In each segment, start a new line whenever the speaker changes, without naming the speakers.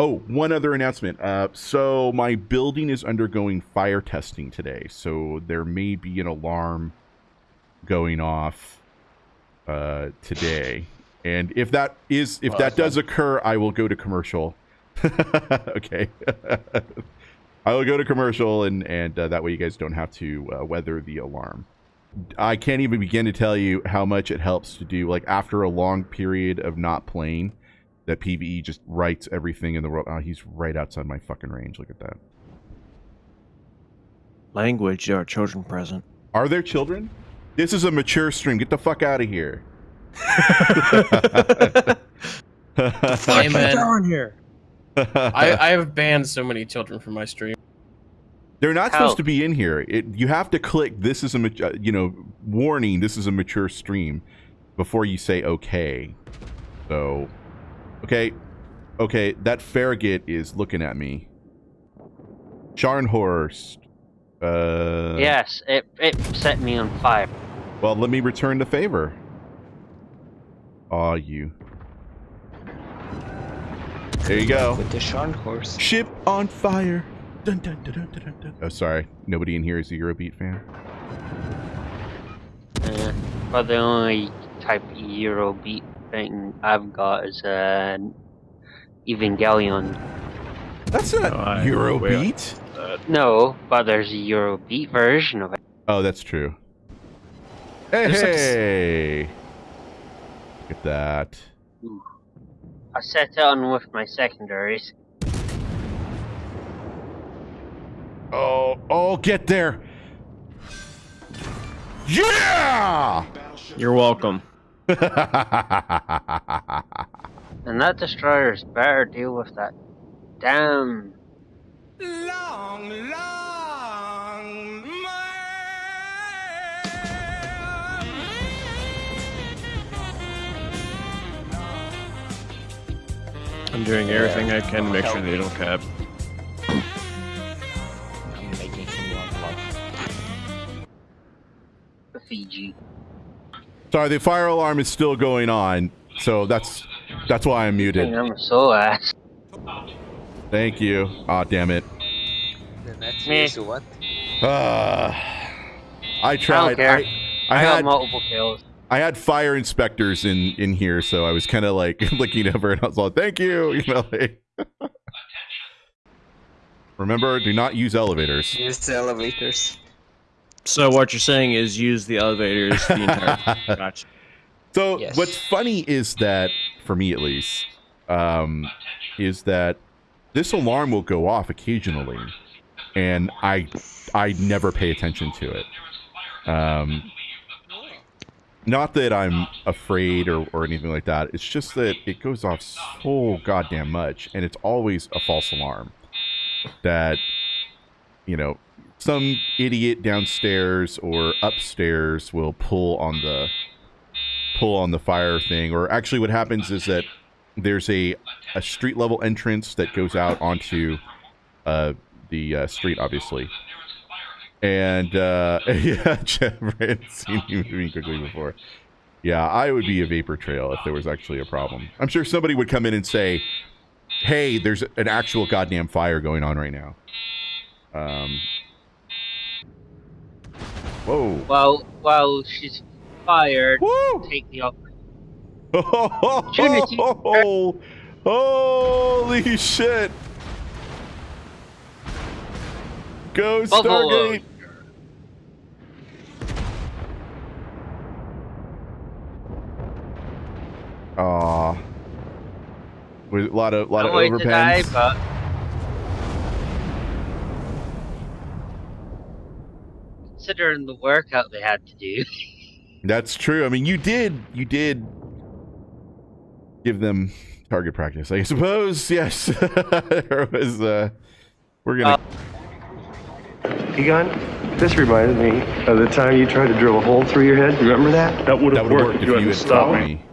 Oh, one other announcement. Uh, so my building is undergoing fire testing today, so there may be an alarm going off uh, today. And if that is if that does occur, I will go to commercial. okay. I will go to commercial, and and uh, that way you guys don't have to uh, weather the alarm. I can't even begin to tell you how much it helps to do. Like after a long period of not playing, that PVE just writes everything in the world. Oh, he's right outside my fucking range. Look at that.
Language, there are children present.
Are there children? This is a mature stream. Get the fuck out of here.
Hey, man.
down here.
I, I have banned so many children from my stream.
They're not
How?
supposed to be in here. It, you have to click. This is a uh, you know warning. This is a mature stream before you say okay. So, okay, okay. That Farragut is looking at me. Scharnhorst. Uh,
yes, it it set me on fire.
Well, let me return the favor. Aw, you. There you go.
With the Scharnhorst.
Ship on fire. Dun, dun, dun, dun, dun, dun, dun. Oh, sorry. Nobody in here is a Eurobeat fan.
Uh, but the only type Eurobeat thing I've got is an Evangelion.
That's not
No, I-
Eurobeat.
No, but there's a Eurobeat version of it.
Oh, that's true. Hey,
There's some s-
hey. Look at that.
I set it on with my secondaries.
Oh, oh, get there. Yeah!
You're welcome.
And that destroyer's better deal with that damn
Long, long
I'm doing everything I can to make sure they don't cap.
I'm making him level up.
Fiji.
Sorry, the fire alarm is still going on, so that's that's why I'm muted.
I'm so ass.
Thank you. Ah, damn it.
The next
Meh.
is what?
Uh, I tried.
care.
I, I
I
had
multiple kills.
I had fire inspectors in in here, so I was kind of like looking over and I was like, "Thank you," you know. Like, Remember, do not use elevators.
Use the elevators.
So what you're saying is use the elevators the entire. Gotcha.
So
Yes.
what's funny is that, for me at least, um, is that this alarm will go off occasionally, and I I never pay attention to it. Um, not that I'm afraid or, or anything like that. It's just that it goes off so goddamn much, and it's always a false alarm. That you know, some idiot downstairs or upstairs will pull on the pull on the fire thing or actually what happens is that there's a a street level entrance that goes out onto uh the uh, street obviously. And uh yeah Jeff I hadn't seen you moving quickly before. Yeah i would be a vapor trail if there was actually a problem. I'm sure somebody would come in and say hey there's an actual goddamn fire going on right now. Um whoa
Well, while she's fired,
Woo!
take the op-
Opportunity. Holy shit. Go
Buffalo.
Stargate. Aw. With a lot of lot
I'm
of
to die,
overpens.
but considering the workout they had to do,
That's true. I mean, you did you did give them target practice, I suppose. Yes. there was uh we're gonna
Egon, this reminds me of the time you tried to drill a hole through your head. Remember that? That would
have worked if you had stopped me.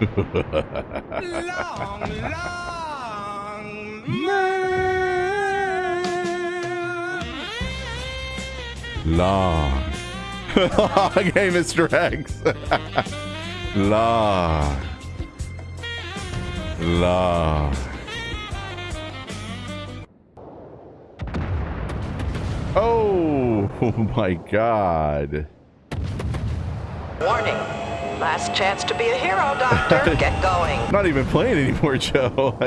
Long. okay, Mr. X. Long. La. Oh, oh my god.
Warning. Last chance to be a hero, Doctor. Get going.
Not even playing anymore, Joe.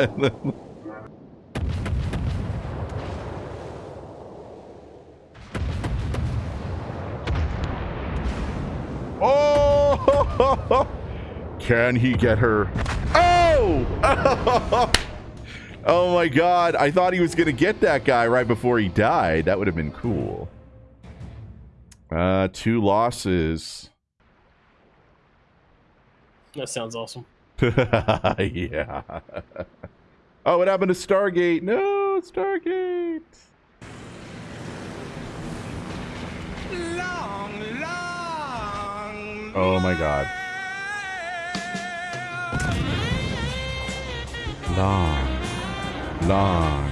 oh! Can he get her? Oh! oh my god. I thought he was going to get that guy right before he died. That would have been cool. Uh, two losses.
That sounds awesome.
yeah. Oh, what happened to Stargate? No, Stargate.
Long, long.
Oh my god. Long. Long.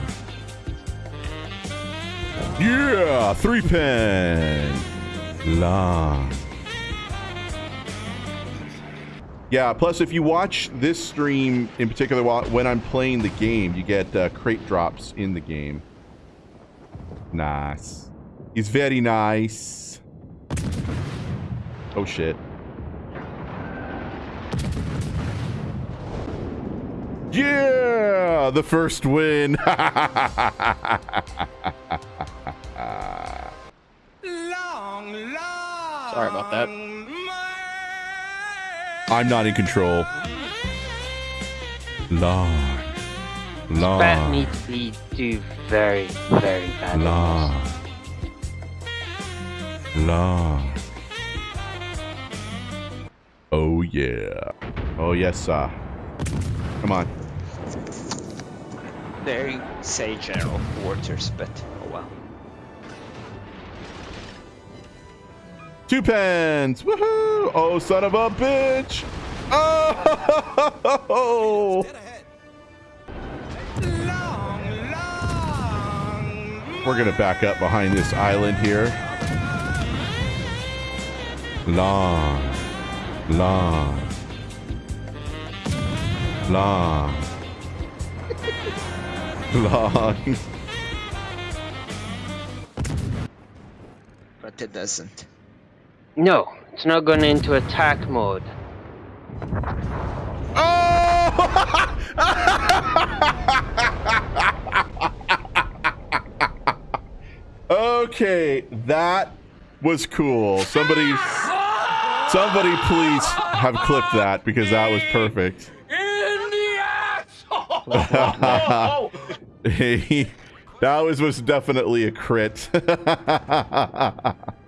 Yeah, three pen. Long. Yeah, plus if you watch this stream in particular while when I'm playing the game, you get uh, crate drops in the game. Nice. He's very nice. Oh shit. Yeah, the first win.
Long, long.
Sorry about that.
I'm not in control. Long. Long.
Bat needs to do very, very bad.
Long. Long. Oh yeah. Oh yes, sir. Come on.
Very say general quarters, but oh well.
Two pens. Woohoo! Oh son of a bitch! Oh!
Long, long.
We're gonna back up behind this island here. Long, long, long, long.
But it doesn't.
No, it's not going into attack mode.
okay, that was cool. Somebody, somebody, please have clipped that because that was perfect. That was was definitely a crit.